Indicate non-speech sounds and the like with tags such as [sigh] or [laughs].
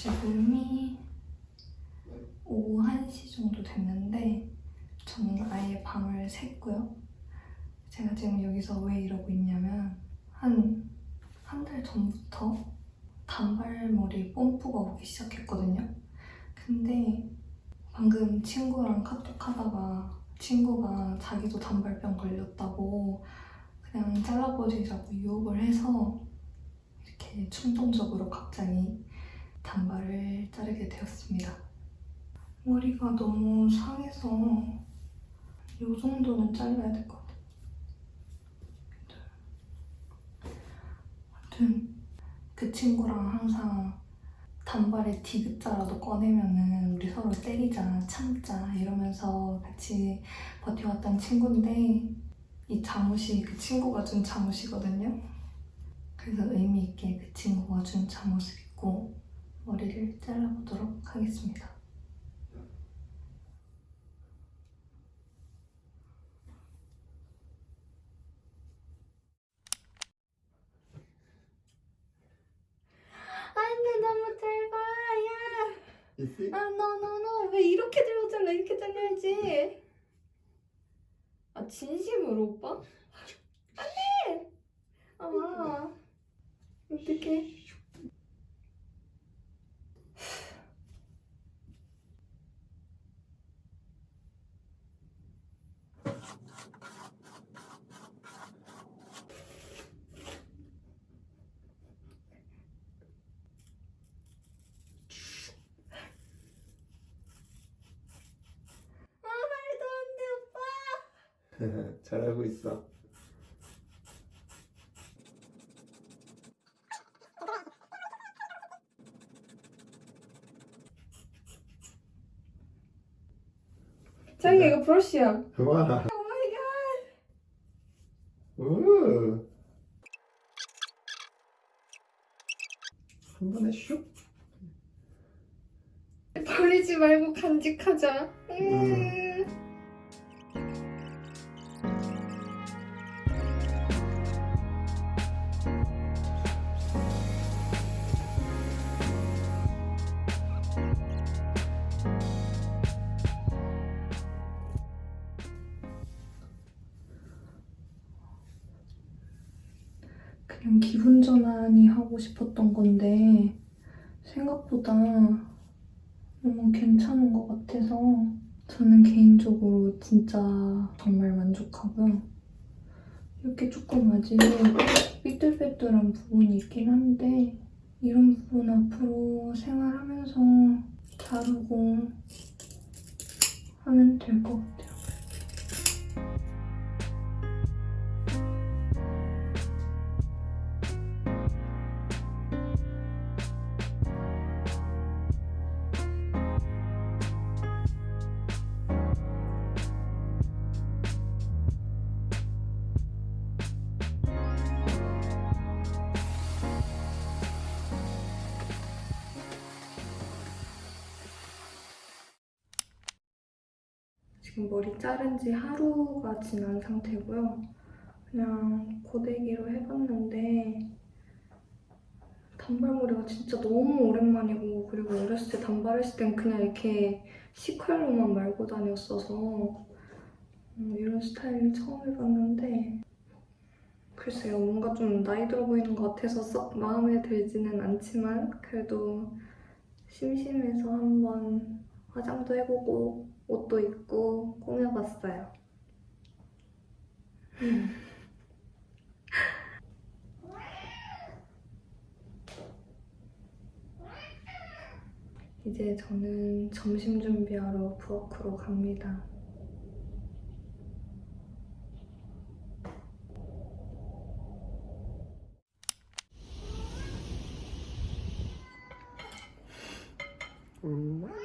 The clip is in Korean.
지금이 오후 1시 정도 됐는데 저는 아예 밤을 샜고요. 제가 지금 여기서 왜 이러고 있냐면 한 한 달 전부터 단발머리 뽐뿌가 오기 시작했거든요. 근데 방금 친구랑 카톡하다가 친구가 자기도 단발병 걸렸다고 그냥 잘라버리자고 유혹을 해서 이렇게 충동적으로 갑자기 단발을 자르게 되었습니다. 머리가 너무 상해서 이 정도는 잘라야 될 것 같아요. 아무튼 그 친구랑 항상 단발에 디귿자라도 꺼내면은 우리 서로 때리자, 참자 이러면서 같이 버텨왔던 친구인데 이 잠옷이 그 친구가 준 잠옷이거든요. 그래서 의미 있게 그 친구가 준 잠옷을 입고 머리를 잘라보도록 하겠습니다. 안돼 너무 짧아 야? 아, no. 왜 이렇게 들고 잘라? 이렇게 잘라야지. 아, 진심으로, 오빠? 안 돼! 아, 어떡해. 아, 말도 안 돼, 오빠. [laughs] 잘하고 있어. 자기가 이거 브러쉬야. 와. 오마이갓. 한 번에 슉. [laughs] 버리지 말고 간직하자. 음. 그냥 기분 전환이 하고 싶었던 건데 생각보다 너무 괜찮은 것 같아서 저는 개인적으로 진짜 정말 만족하고요. 이렇게 조금 아직 삐뚤빼뚤한 부분이 있긴 한데 이런 부분 앞으로 생활하면서 다루고 하면 될 것 같아요. 지금 머리 자른 지 하루가 지난 상태고요. 그냥 고데기로 해봤는데 단발머리가 진짜 너무 오랜만이고 그리고 어렸을 때 단발했을 땐 그냥 이렇게 시컬로만 말고 다녔어서 음, 이런 스타일은 처음 해봤는데 글쎄요 뭔가 좀 나이 들어 보이는 것 같아서 썩 마음에 들지는 않지만 그래도 심심해서 한번 화장도 해보고 옷도 입고 꾸며봤어요. 음. 이제 저는 점심 준비하러 부엌으로 갑니다. 음.